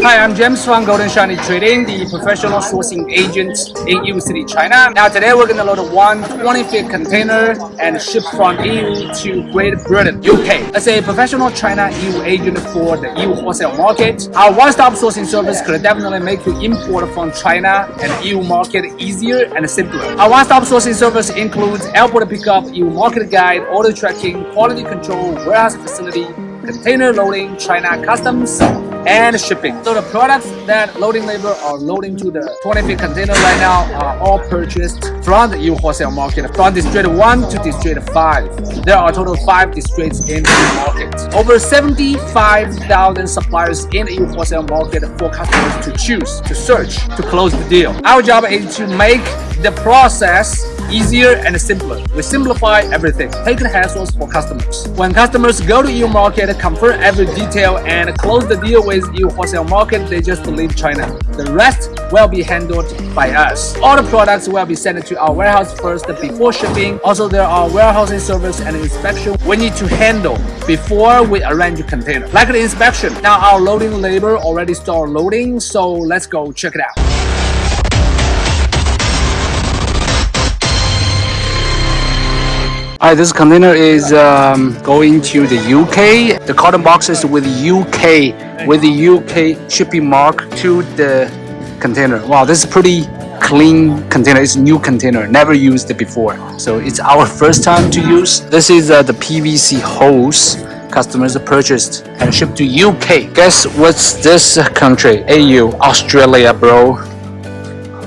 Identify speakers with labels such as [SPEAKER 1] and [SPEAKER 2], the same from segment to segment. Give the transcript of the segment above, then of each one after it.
[SPEAKER 1] Hi, I'm James from Golden Shiny Trading, the professional sourcing agent in Yiwu City, China. Now today we're going to load one 20 feet container and ship from Yiwu to Great Britain, UK. As a professional China Yiwu agent for the Yiwu wholesale market, our one-stop sourcing service could definitely make you import from China and Yiwu market easier and simpler. Our one-stop sourcing service includes airport pickup, Yiwu market guide, order tracking, quality control, warehouse facility, container loading, China customs, and shipping. So the products that loading labor are loading to the 20 feet container right now are all purchased from the Yiwu wholesale market from district 1 to district 5. There are a total of 5 districts in the market. Over 75,000 suppliers in the Yiwu wholesale market for customers to choose, to search, to close the deal. Our job is to make the process easier and simpler. We simplify everything, taking hassles for customers. When customers go to Yiwu market, confirm every detail and close the deal with Yiwu wholesale market, they just leave China. The rest will be handled by us. All the products will be sent to our warehouse first before shipping. Also, there are warehousing service and inspection we need to handle before we arrange container. Like the inspection, now our loading labor already start loading, so let's go check it out. Alright, this container is um, going to the UK. The carton box is with UK, with the UK shipping mark to the container. Wow, this is pretty clean container. It's a new container, never used before. So it's our first time to use. This is uh, the PVC hose customers purchased and shipped to UK. Guess what's this country? AU, Australia, bro.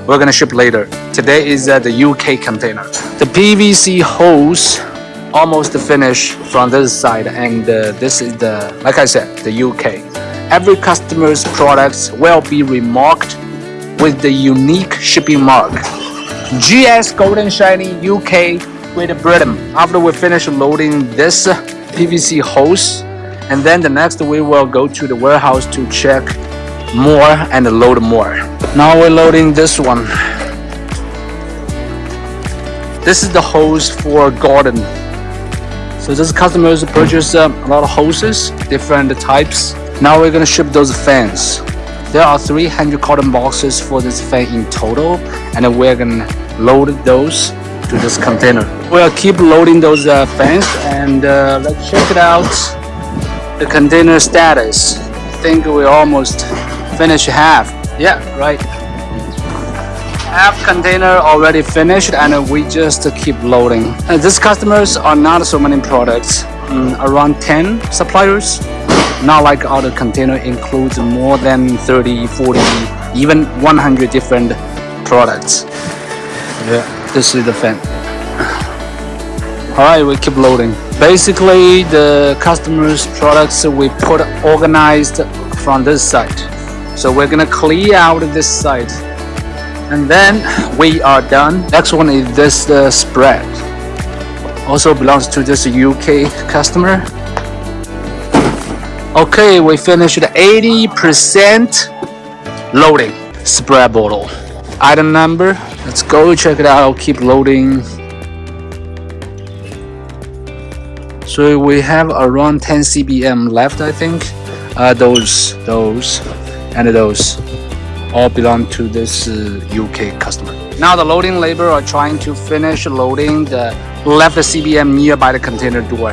[SPEAKER 1] We're gonna ship later. Today is uh, the UK container. The PVC hose almost finished from this side and uh, this is the, like I said, the UK. Every customer's products will be remarked with the unique shipping mark. GS Golden Shiny UK Great Britain. After we finish loading this PVC hose, and then the next we will go to the warehouse to check more and load more. Now we're loading this one. This is the hose for garden. So those customers purchase um, a lot of hoses, different types. Now we're gonna ship those fans. There are 300 carton boxes for this fan in total, and we're gonna load those to this container. We'll keep loading those uh, fans, and uh, let's check it out. The container status. I think we almost finished half. Yeah, right. Half container already finished and we just keep loading. And these customers are not so many products, mm, around 10 suppliers. Not like other container includes more than 30, 40, even 100 different products. Yeah, this is the fan. Alright, we keep loading. Basically, the customers' products we put organized from this side. So we're gonna clear out this side. And then we are done. Next one is this uh, spread. Also belongs to this UK customer. Okay, we finished 80% loading spread bottle. Item number, let's go check it out. I'll keep loading. So we have around 10 CBM left, I think. Uh, those, those, and those all belong to this uh, UK customer. Now the loading labor are trying to finish loading the left CBM nearby the container door.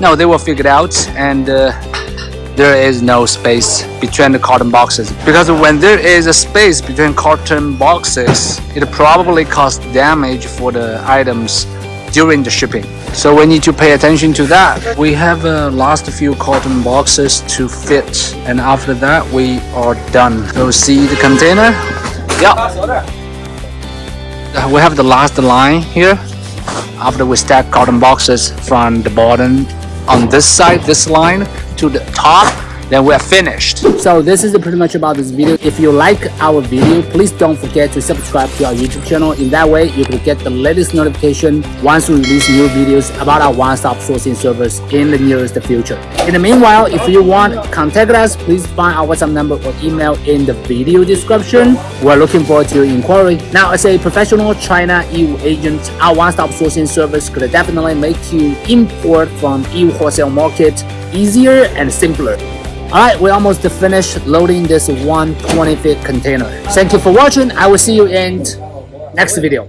[SPEAKER 1] No, they will figure it out and uh, there is no space between the carton boxes because when there is a space between carton boxes it probably causes damage for the items during the shipping. So we need to pay attention to that. We have uh, last few carton boxes to fit and after that we are done. So see the container? Yeah. Uh, we have the last line here. After we stack carton boxes from the bottom on this side, this line to the top then we're finished. So this is pretty much about this video. If you like our video, please don't forget to subscribe to our YouTube channel. In that way, you can get the latest notification once we release new videos about our one-stop sourcing service in the nearest future. In the meanwhile, if you want, contact us, please find our WhatsApp number or email in the video description. We're looking forward to your inquiry. Now, as a professional China Yiwu agent, our one-stop sourcing service could definitely make you import from Yiwu wholesale market easier and simpler. Alright, we almost finished loading this 120 feet container. Thank you for watching. I will see you in next video.